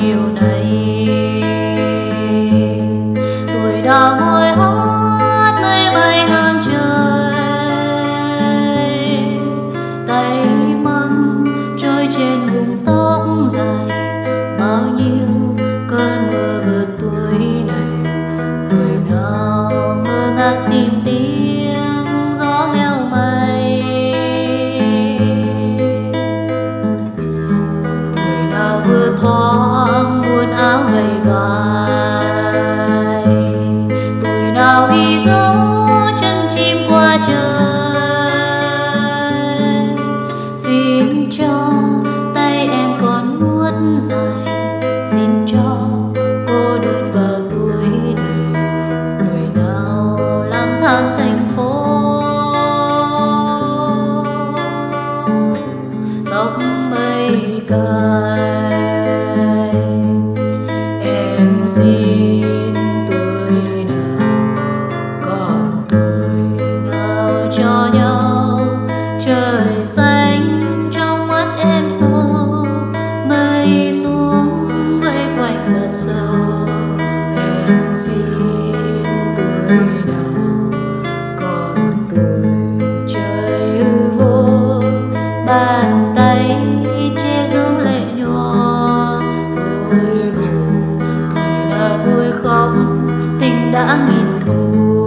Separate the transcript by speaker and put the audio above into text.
Speaker 1: chiều nay. Tuổi đã vui hót mây bay ngang trời. Tay măng trôi trên vùng tóc dài. Bao nhiêu cơn mưa vượt tuổi này. Tuổi nào ngơ ngác tìm tiếng gió heo mây tuổi nào vừa thoáng trời xin cho tay em còn nuốt dài. Xin cho cô đơn vào tuổi này. Tuổi nào lang thang thành phố. Tóc mây cài em xin xanh trong mắt em sâu. Mây xuống vây quanh giọt sâu em xin tuổi nào còn tuổi trời hư vô. Bàn tay che giấu lệ nhòa. Ôi buồn tuổi nào vui khóc, tình đã nghìn thu